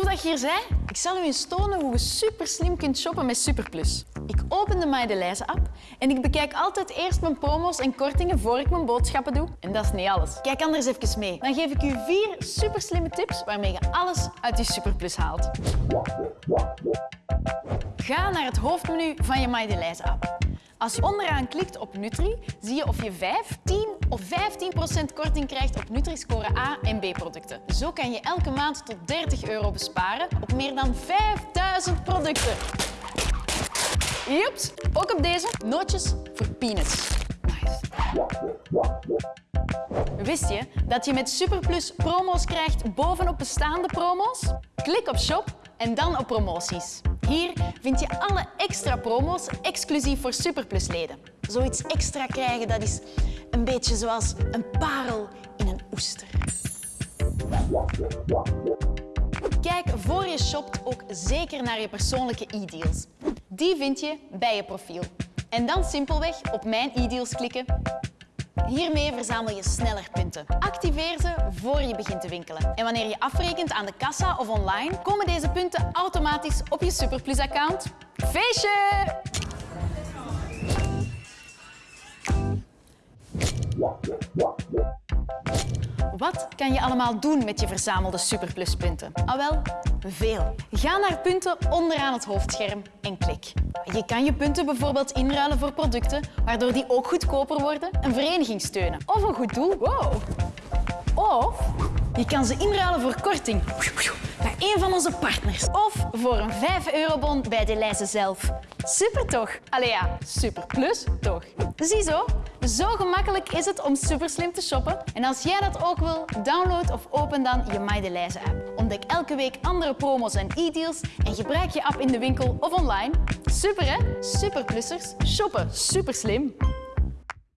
Tof dat je hier bent. Ik zal u eens tonen hoe je super slim kunt shoppen met Superplus. Ik open de Maidelijze app en ik bekijk altijd eerst mijn promo's en kortingen voor ik mijn boodschappen doe. En dat is niet alles. Kijk anders even mee. Dan geef ik u vier super slimme tips waarmee je alles uit je Superplus haalt. Ga naar het hoofdmenu van je Maidelijze app. Als je onderaan klikt op Nutri, zie je of je 5, 10 of 15% korting krijgt op Nutri-score A en B-producten. Zo kan je elke maand tot 30 euro besparen op meer dan 5000 producten. Joeps, ook op deze nootjes voor peanuts. Nice. Wist je dat je met Superplus promo's krijgt bovenop bestaande promo's? Klik op shop en dan op promoties. Hier vind je alle extra promo's exclusief voor Superplus-leden. Zoiets extra krijgen, dat is een beetje zoals een parel in een oester. Kijk voor je shopt ook zeker naar je persoonlijke e-deals. Die vind je bij je profiel. En dan simpelweg op Mijn e-deals klikken Hiermee verzamel je sneller punten. Activeer ze voor je begint te winkelen. En wanneer je afrekent aan de kassa of online, komen deze punten automatisch op je Superplus-account. Feestje! Wat kan je allemaal doen met je verzamelde Superpluspunten? Ah wel, veel. Ga naar punten onderaan het hoofdscherm en klik. Je kan je punten bijvoorbeeld inruilen voor producten, waardoor die ook goedkoper worden, een vereniging steunen of een goed doel. Wow. Of je kan ze inruilen voor korting bij een van onze partners. Of voor een 5-eurobon bij de lijzen zelf. Super toch? Allee ja, super plus toch? Ziezo, zo gemakkelijk is het om super slim te shoppen. En als jij dat ook wil, download of open dan je My app. Ontdek elke week andere promos en e-deals en gebruik je app in de winkel of online. Super hè? Superplussers. Shoppen super slim.